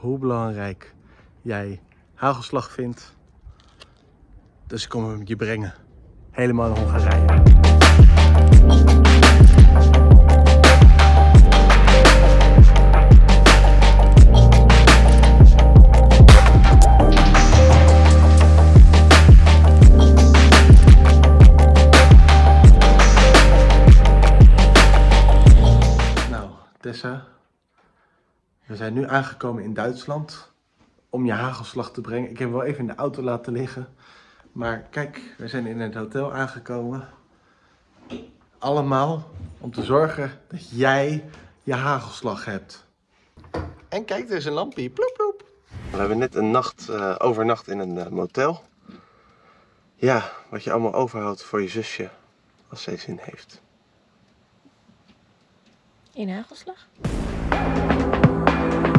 hoe belangrijk jij hagelslag vindt. Dus ik kom hem je brengen. Helemaal in Hongarije. Zijn nu aangekomen in Duitsland om je hagelslag te brengen. Ik heb hem wel even in de auto laten liggen. Maar kijk, we zijn in het hotel aangekomen. Allemaal om te zorgen dat jij je hagelslag hebt. En kijk, er is een lampje. Ploep, ploep. We hebben net een nacht eh, overnacht in een eh, motel. Ja, wat je allemaal overhoudt voor je zusje als zij zin heeft. In hagelslag?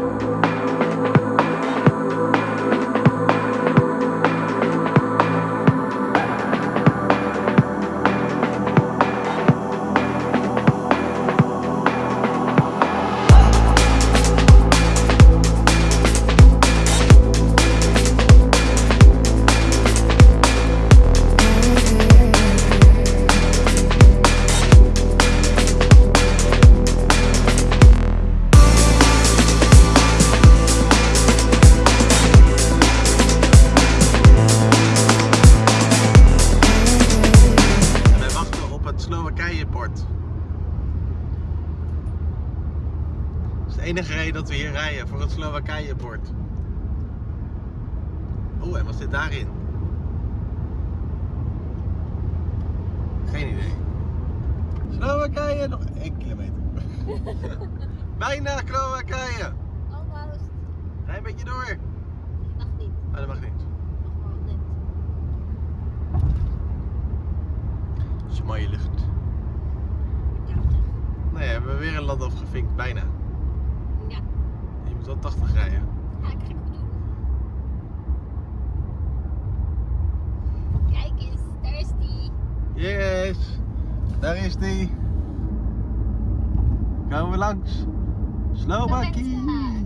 thank you de enige reden dat we hier rijden, voor het Slowakije-port. Oeh, en wat zit daarin? Geen idee. Slowakije, nog één kilometer. Bijna Slowakije. Almost. Rij een beetje door. Mag niet. Maar dat mag niet. Dat is een mooie lucht. Ja. Nee, we hebben weer een land afgevinkt, bijna. Moet wel 80 rijden. Ja, ik ga het doen. Kijk eens, daar is die. Yes, daar is die. Gaan we langs. Slowakije.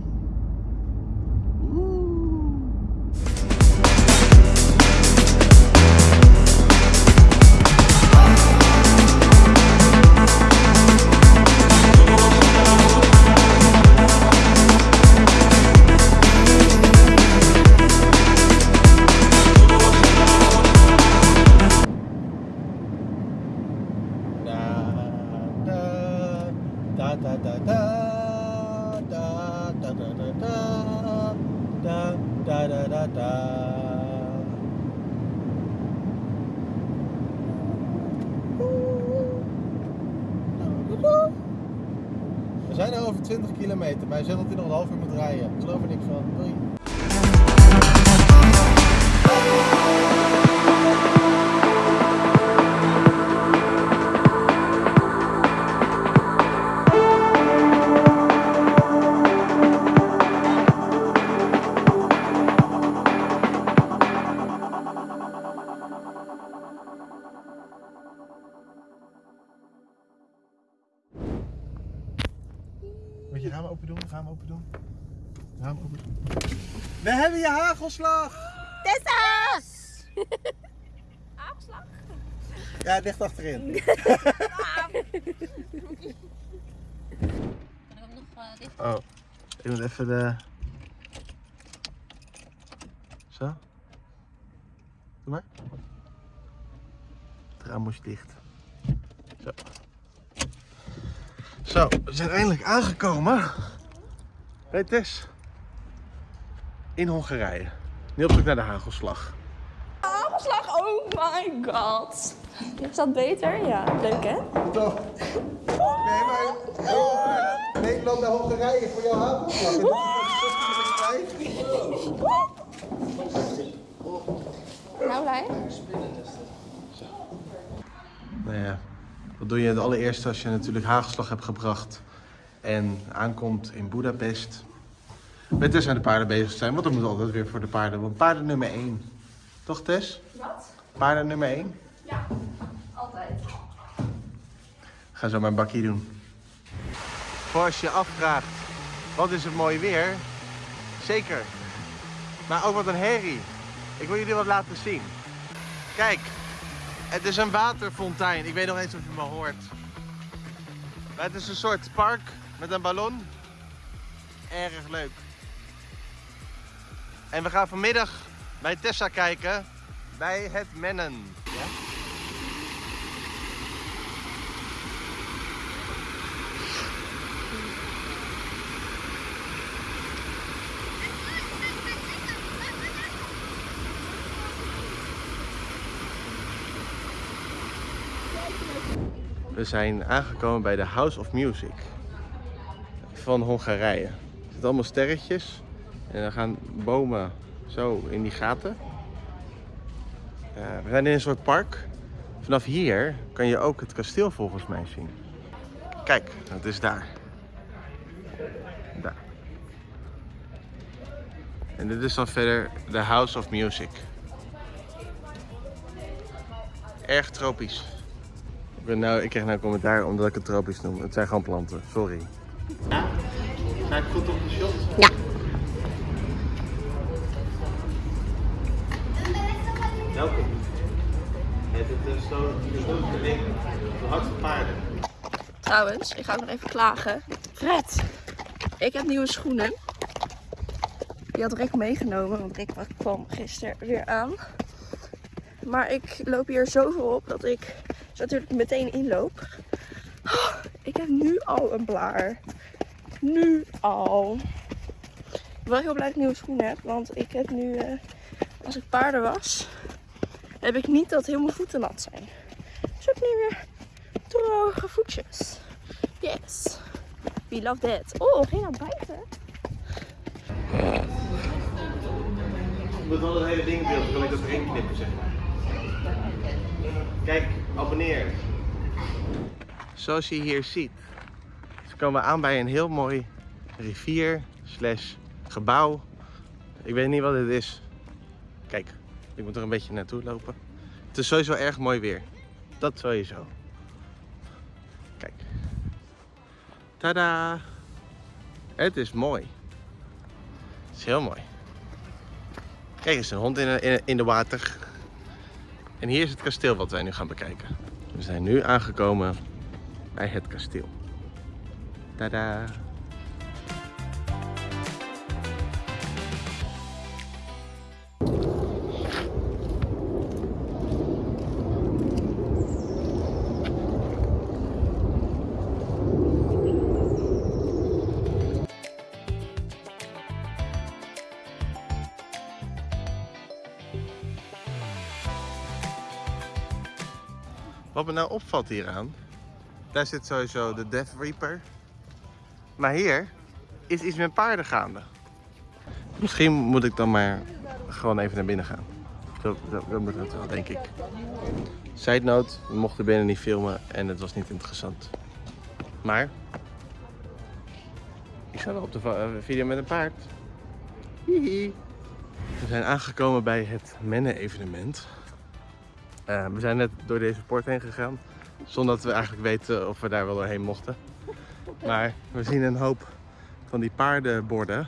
We zijn er over 20 kilometer, maar hij zegt dat hij nog een half uur moet rijden. Ik geloof er niks van. Doei. Je raam open doen? Raam open doen? Raam open doen. We hebben je hagelslag! Tessa! Aanslag? Ja, het ligt achterin. Kan ik hem nog dicht? Oh, ik moet even de. Zo. Doe maar. Het raam moest dicht. Zo. Zo, we zijn eindelijk aangekomen. Bij Tess. In Hongarije. Nu op zoek naar de hagelslag. Hagelslag, oh my god. Is dat beter? Ja, leuk hè? Toch? Nee, maar. Nederland naar Hongarije voor jouw hagelslag. Nou, Lijn? Nou ja, wat doe je het allereerste als je natuurlijk hagelslag hebt gebracht en aankomt in Budapest? Met Tess aan de paarden bezig zijn, want dan moet altijd weer voor de paarden. Want paarden nummer 1. Toch Tess? Wat? Paarden nummer 1? Ja, altijd. Ga zo mijn bakje doen. Voor als je afvraagt, wat is het mooi weer? Zeker. Maar ook wat een herrie. Ik wil jullie wat laten zien. Kijk, het is een waterfontein. Ik weet nog eens of je me hoort. Het is een soort park met een ballon. Erg leuk. En we gaan vanmiddag bij Tessa kijken. Bij het Mennen. Ja? We zijn aangekomen bij de House of Music van Hongarije. Er zitten allemaal sterretjes en dan gaan bomen zo in die gaten. Eh, we zijn in een soort park. Vanaf hier kan je ook het kasteel volgens mij zien. Kijk, het is daar. Daar. En dit is dan verder de House of Music. Erg tropisch. Ik, ben nou, ik krijg nou commentaar omdat ik het tropisch noem. Het zijn gewoon planten, sorry. Ja? Ga ik goed op de shot? Ja. Welkom. Het is zo de link van hart van paarden. Trouwens, ik ga ook nog even klagen. Fred, ik heb nieuwe schoenen. Die had Rick meegenomen, want Rick kwam gisteren weer aan. Maar ik loop hier zoveel op dat ik zo natuurlijk meteen inloop. Oh, ik heb nu al een blaar. Nu al. Ik ben wel heel blij dat ik nieuwe schoenen heb, want ik heb nu, eh, als ik paarden was, heb ik niet dat heel mijn voeten nat zijn. Dus ik heb nu weer droge voetjes. Yes. We love that. Oh, ging naar buiten. Met al het hele ding in beeld, kan ik dat erin knippen, zeg maar. Kijk, abonneer. Zoals je hier ziet, ze komen aan bij een heel mooi rivier slash gebouw. Ik weet niet wat dit is. Kijk, ik moet er een beetje naartoe lopen. Het is sowieso erg mooi weer. Dat sowieso. Kijk. Tada! Het is mooi. Het is heel mooi. Kijk eens, een hond in, in de water. En hier is het kasteel wat wij nu gaan bekijken. We zijn nu aangekomen bij het kasteel. Tada! Wat me nou opvalt hieraan, daar zit sowieso de Death Reaper. Maar hier is iets met paarden gaande. Misschien moet ik dan maar gewoon even naar binnen gaan. Dat, dat, dat wel, denk ik. Side note, we mochten binnen niet filmen en het was niet interessant. Maar, ik sta wel op de eh, video met een paard. Hihi. We zijn aangekomen bij het Menne-evenement. Eh, we zijn net door deze poort heen gegaan. Zonder dat we eigenlijk weten of we daar wel doorheen mochten. Maar we zien een hoop van die paardenborden.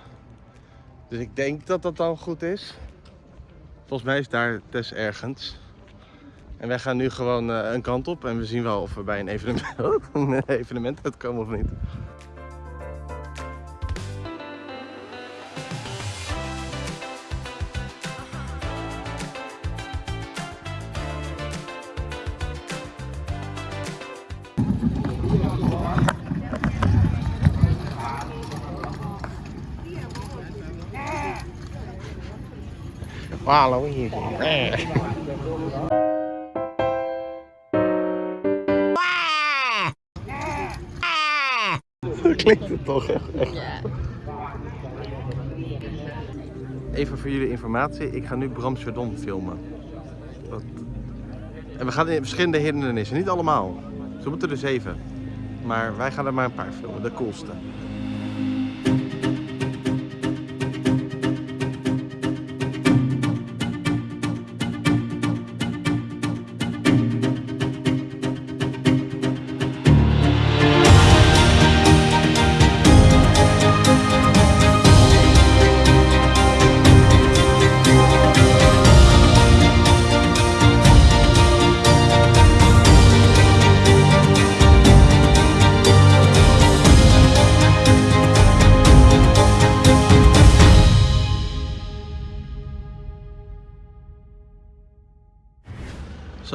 Dus ik denk dat dat dan goed is. Volgens mij is daar Tess ergens. En wij gaan nu gewoon eh, een kant op en we zien wel of we bij een evenement, een evenement uitkomen of niet. Hallo hier. Zo klinkt het toch echt. echt. Even voor jullie informatie, ik ga nu Bram Chardon filmen. Dat- En we gaan in verschillende hindernissen, niet allemaal. Ze moeten er zeven. Maar wij gaan er maar een paar filmen, de coolste.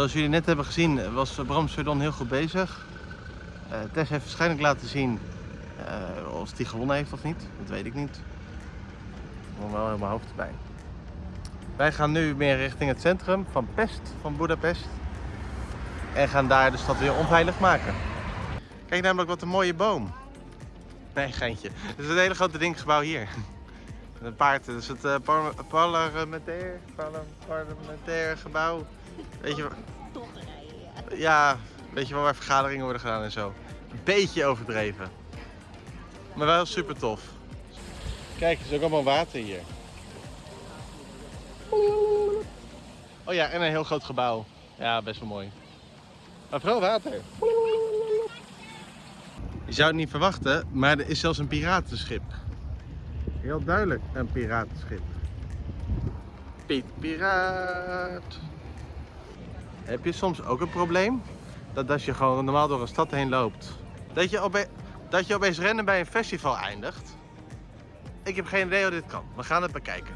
Zoals jullie net hebben gezien was Bram heel goed bezig. Eh, Tess heeft waarschijnlijk laten zien eh, of hij gewonnen heeft of niet. Dat weet ik niet. Ik moet wel in mijn hoofd erbij. Wij gaan nu meer richting het centrum van Pest, van Budapest. En gaan daar de stad weer onveilig maken. Kijk namelijk wat een mooie boom. Nee, geintje. Het is een hele grote dinggebouw hier. Een paard, dat is het par- parlementair, parle- parlementair gebouw. Weet je, ja, weet je wel waar vergaderingen worden gedaan en zo. Een beetje overdreven. Maar wel super tof. Kijk, er is ook allemaal water hier. Oh ja, en een heel groot gebouw. Ja, best wel mooi. Maar vooral water. Je zou het niet verwachten, maar er is zelfs een piratenschip. Heel duidelijk een piratenschip. Piet Piraat. Heb je soms ook een probleem? Dat als je gewoon normaal door een stad heen loopt, dat je, ope dat je opeens rennen bij een festival eindigt? Ik heb geen idee hoe dit kan. We gaan het bekijken.